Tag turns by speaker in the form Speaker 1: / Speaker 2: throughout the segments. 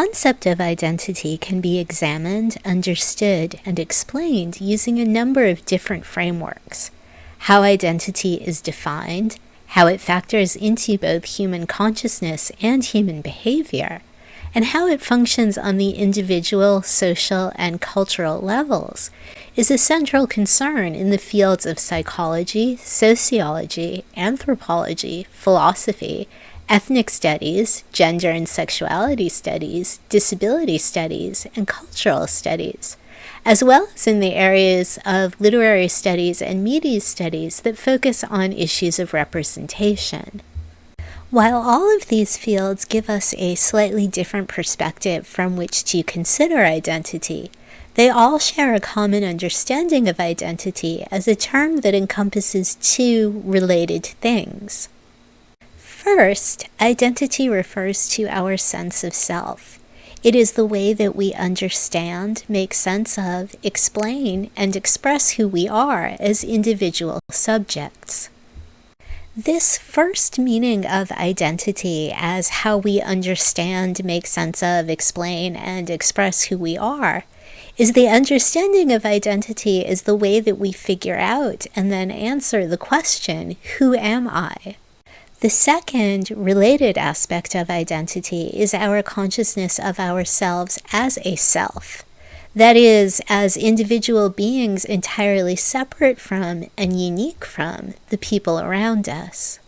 Speaker 1: concept of identity can be examined, understood, and explained using a number of different frameworks. How identity is defined, how it factors into both human consciousness and human behavior, and how it functions on the individual, social, and cultural levels is a central concern in the fields of psychology, sociology, anthropology, philosophy, ethnic studies, gender and sexuality studies, disability studies, and cultural studies, as well as in the areas of literary studies and media studies that focus on issues of representation. While all of these fields give us a slightly different perspective from which to consider identity, they all share a common understanding of identity as a term that encompasses two related things. First, identity refers to our sense of self. It is the way that we understand, make sense of, explain, and express who we are as individual subjects. This first meaning of identity as how we understand, make sense of, explain, and express who we are is the understanding of identity is the way that we figure out and then answer the question, who am I? The second related aspect of identity is our consciousness of ourselves as a self. That is, as individual beings entirely separate from and unique from the people around us.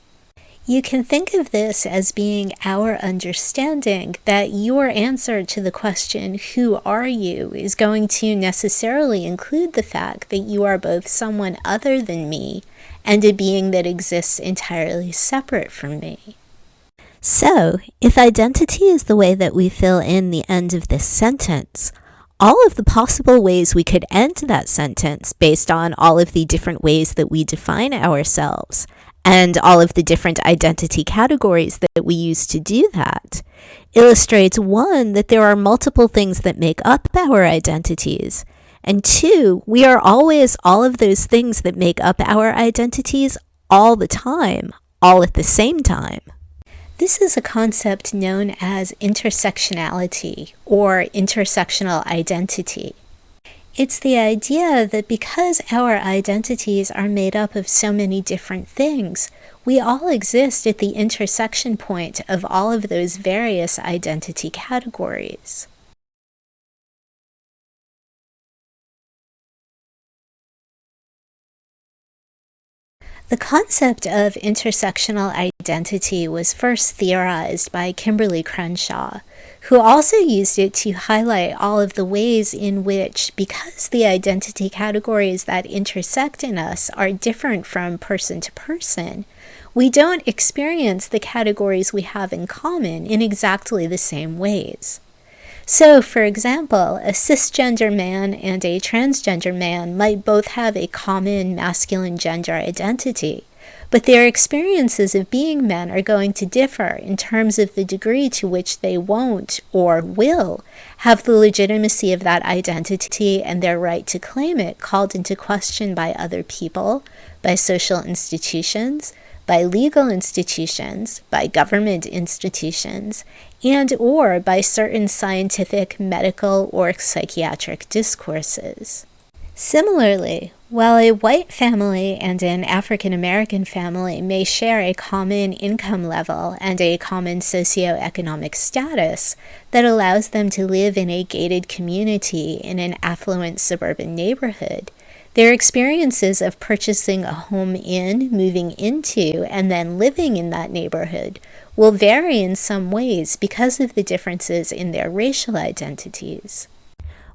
Speaker 1: You can think of this as being our understanding that your answer to the question, Who are you? is going to necessarily include the fact that you are both someone other than me and a being that exists entirely separate from me. So, if identity is the way that we fill in the end of this sentence, all of the possible ways we could end that sentence based on all of the different ways that we define ourselves and all of the different identity categories that we use to do that illustrates one, that there are multiple things that make up our identities, and two, we are always all of those things that make up our identities all the time, all at the same time. This is a concept known as intersectionality or intersectional identity. It's the idea that because our identities are made up of so many different things, we all exist at the intersection point of all of those various identity categories. The concept of intersectional identity was first theorized by Kimberlé Crenshaw, who also used it to highlight all of the ways in which, because the identity categories that intersect in us are different from person to person, we don't experience the categories we have in common in exactly the same ways. So, for example, a cisgender man and a transgender man might both have a common masculine gender identity, but their experiences of being men are going to differ in terms of the degree to which they won't or will have the legitimacy of that identity and their right to claim it called into question by other people, by social institutions, by legal institutions, by government institutions, and or by certain scientific, medical, or psychiatric discourses. Similarly, while a white family and an African American family may share a common income level and a common socioeconomic status that allows them to live in a gated community in an affluent suburban neighborhood, their experiences of purchasing a home in, moving into, and then living in that neighborhood will vary in some ways because of the differences in their racial identities.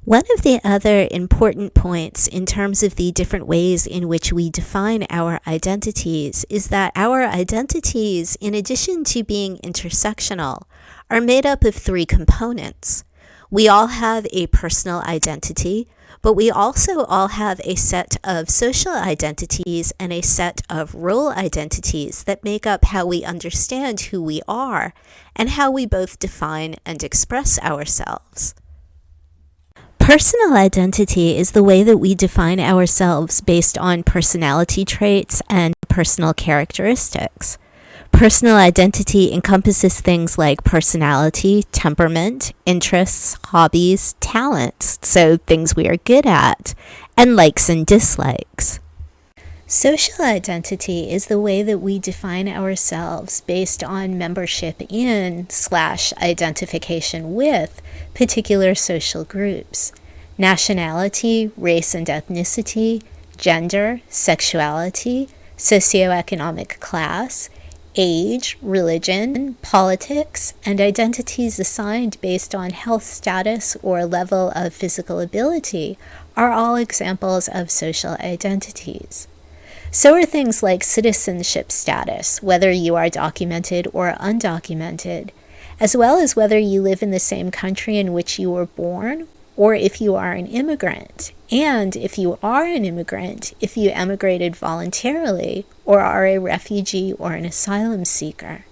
Speaker 1: One of the other important points in terms of the different ways in which we define our identities is that our identities, in addition to being intersectional, are made up of three components. We all have a personal identity, but we also all have a set of social identities and a set of role identities that make up how we understand who we are and how we both define and express ourselves. Personal identity is the way that we define ourselves based on personality traits and personal characteristics. Personal identity encompasses things like personality, temperament, interests, hobbies, talents, so things we are good at, and likes and dislikes. Social identity is the way that we define ourselves based on membership in slash identification with particular social groups. Nationality, race and ethnicity, gender, sexuality, socioeconomic class, age, religion, politics, and identities assigned based on health status or level of physical ability are all examples of social identities. So are things like citizenship status, whether you are documented or undocumented, as well as whether you live in the same country in which you were born or if you are an immigrant. And if you are an immigrant, if you emigrated voluntarily or are a refugee or an asylum seeker.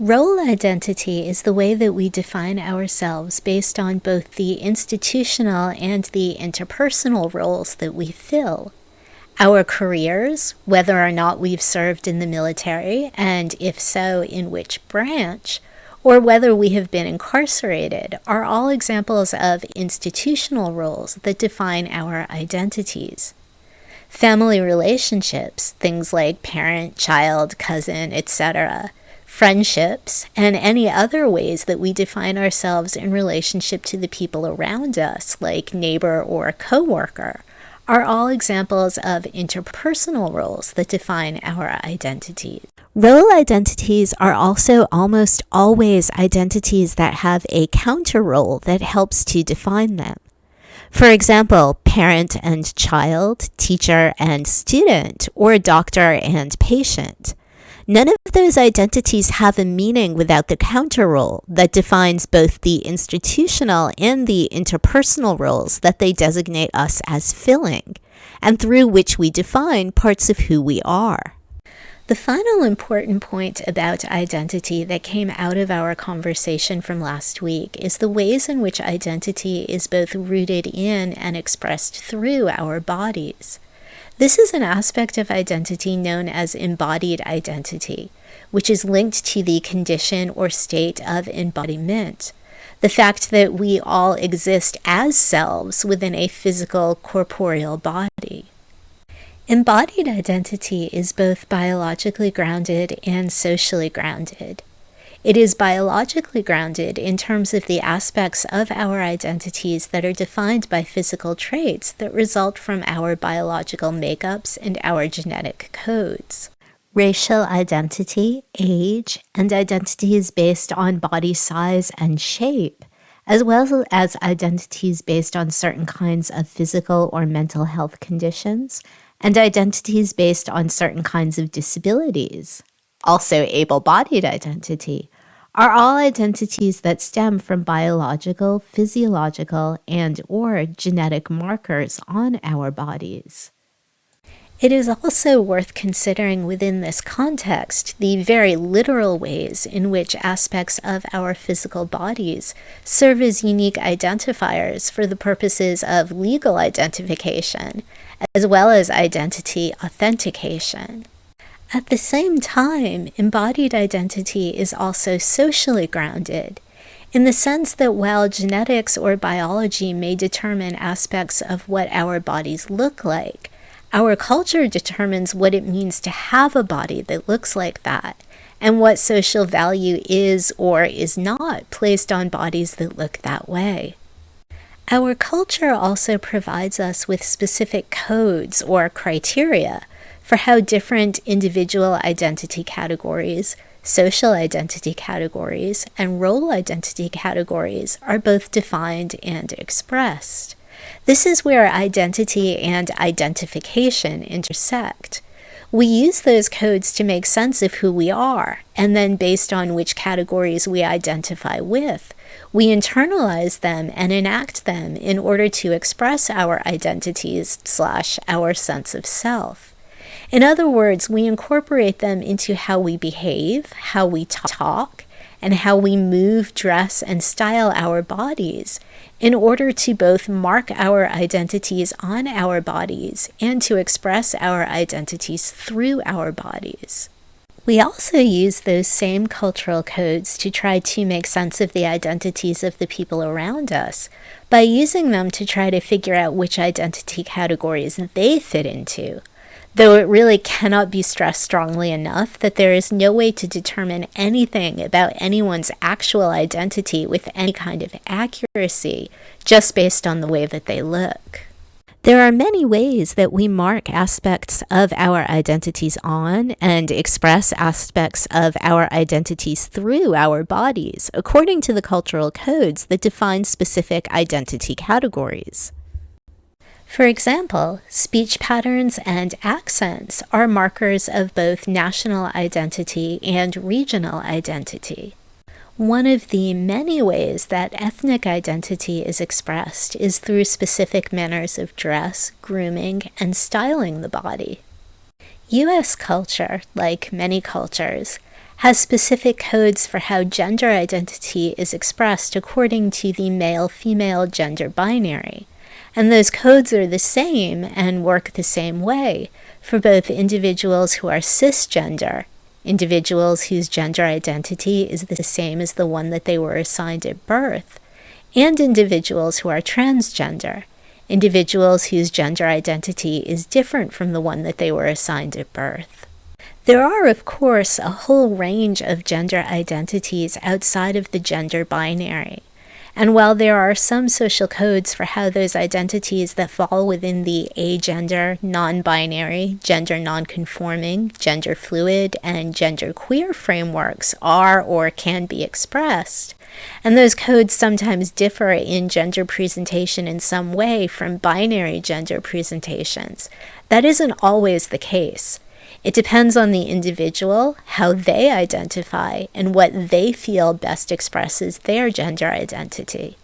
Speaker 1: Role identity is the way that we define ourselves based on both the institutional and the interpersonal roles that we fill our careers, whether or not we've served in the military, and if so, in which branch, or whether we have been incarcerated, are all examples of institutional roles that define our identities. Family relationships, things like parent, child, cousin, etc., friendships, and any other ways that we define ourselves in relationship to the people around us, like neighbor or coworker, are all examples of interpersonal roles that define our identities. Role identities are also almost always identities that have a counter role that helps to define them. For example, parent and child, teacher and student, or doctor and patient. None of those identities have a meaning without the counter role that defines both the institutional and the interpersonal roles that they designate us as filling, and through which we define parts of who we are. The final important point about identity that came out of our conversation from last week is the ways in which identity is both rooted in and expressed through our bodies. This is an aspect of identity known as embodied identity, which is linked to the condition or state of embodiment. The fact that we all exist as selves within a physical corporeal body. Embodied identity is both biologically grounded and socially grounded. It is biologically grounded in terms of the aspects of our identities that are defined by physical traits that result from our biological makeups and our genetic codes. Racial identity, age, and identities based on body size and shape, as well as identities based on certain kinds of physical or mental health conditions, and identities based on certain kinds of disabilities. Also, able bodied identity, are all identities that stem from biological, physiological, and or genetic markers on our bodies. It is also worth considering within this context the very literal ways in which aspects of our physical bodies serve as unique identifiers for the purposes of legal identification, as well as identity authentication. At the same time, embodied identity is also socially grounded, in the sense that while genetics or biology may determine aspects of what our bodies look like, our culture determines what it means to have a body that looks like that, and what social value is or is not placed on bodies that look that way. Our culture also provides us with specific codes or criteria for how different individual identity categories, social identity categories, and role identity categories are both defined and expressed. This is where identity and identification intersect. We use those codes to make sense of who we are, and then based on which categories we identify with, we internalize them and enact them in order to express our identities slash our sense of self. In other words, we incorporate them into how we behave, how we talk, and how we move, dress, and style our bodies in order to both mark our identities on our bodies and to express our identities through our bodies. We also use those same cultural codes to try to make sense of the identities of the people around us by using them to try to figure out which identity categories they fit into. Though it really cannot be stressed strongly enough that there is no way to determine anything about anyone's actual identity with any kind of accuracy just based on the way that they look. There are many ways that we mark aspects of our identities on and express aspects of our identities through our bodies, according to the cultural codes that define specific identity categories. For example, speech patterns and accents are markers of both national identity and regional identity. One of the many ways that ethnic identity is expressed is through specific manners of dress, grooming, and styling the body. US culture, like many cultures, has specific codes for how gender identity is expressed according to the male female gender binary. And those codes are the same and work the same way for both individuals who are cisgender individuals whose gender identity is the same as the one that they were assigned at birth, and individuals who are transgender, individuals whose gender identity is different from the one that they were assigned at birth. There are, of course, a whole range of gender identities outside of the gender binary. And while there are some social codes for how those identities that fall within the agender, non binary, gender non conforming, gender fluid, and gender queer frameworks are or can be expressed, and those codes sometimes differ in gender presentation in some way from binary gender presentations, that isn't always the case. It depends on the individual, how they identify, and what they feel best expresses their gender identity.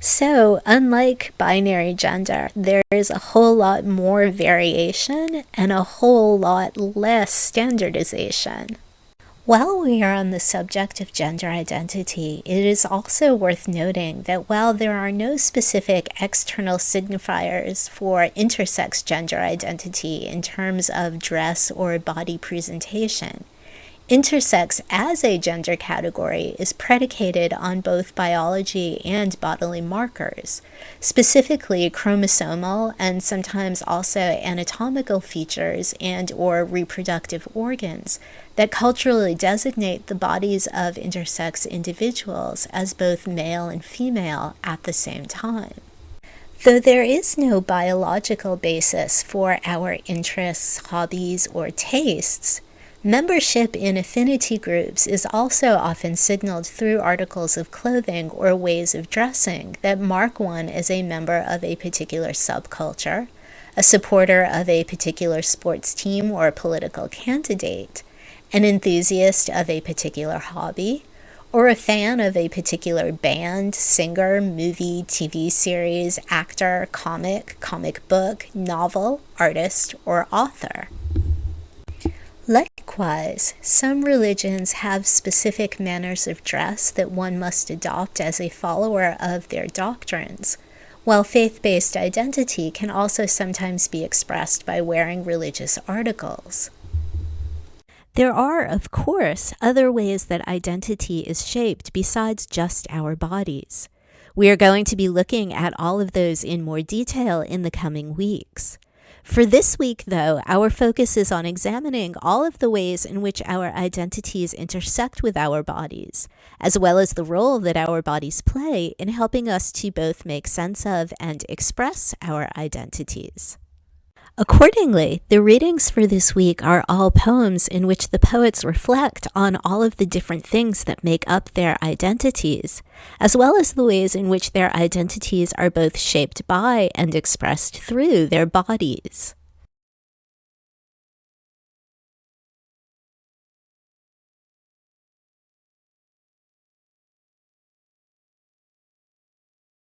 Speaker 1: So, unlike binary gender, there is a whole lot more variation and a whole lot less standardization. While we are on the subject of gender identity, it is also worth noting that while there are no specific external signifiers for intersex gender identity in terms of dress or body presentation, Intersex as a gender category is predicated on both biology and bodily markers, specifically chromosomal and sometimes also anatomical features and or reproductive organs that culturally designate the bodies of intersex individuals as both male and female at the same time. Though there is no biological basis for our interests, hobbies, or tastes, Membership in affinity groups is also often signaled through articles of clothing or ways of dressing that mark one as a member of a particular subculture, a supporter of a particular sports team or political candidate, an enthusiast of a particular hobby, or a fan of a particular band, singer, movie, TV series, actor, comic, comic book, novel, artist, or author. Likewise, some religions have specific manners of dress that one must adopt as a follower of their doctrines, while faith based identity can also sometimes be expressed by wearing religious articles. There are, of course, other ways that identity is shaped besides just our bodies. We are going to be looking at all of those in more detail in the coming weeks. For this week, though, our focus is on examining all of the ways in which our identities intersect with our bodies, as well as the role that our bodies play in helping us to both make sense of and express our identities. Accordingly, the readings for this week are all poems in which the poets reflect on all of the different things that make up their identities, as well as the ways in which their identities are both shaped by and expressed through their bodies.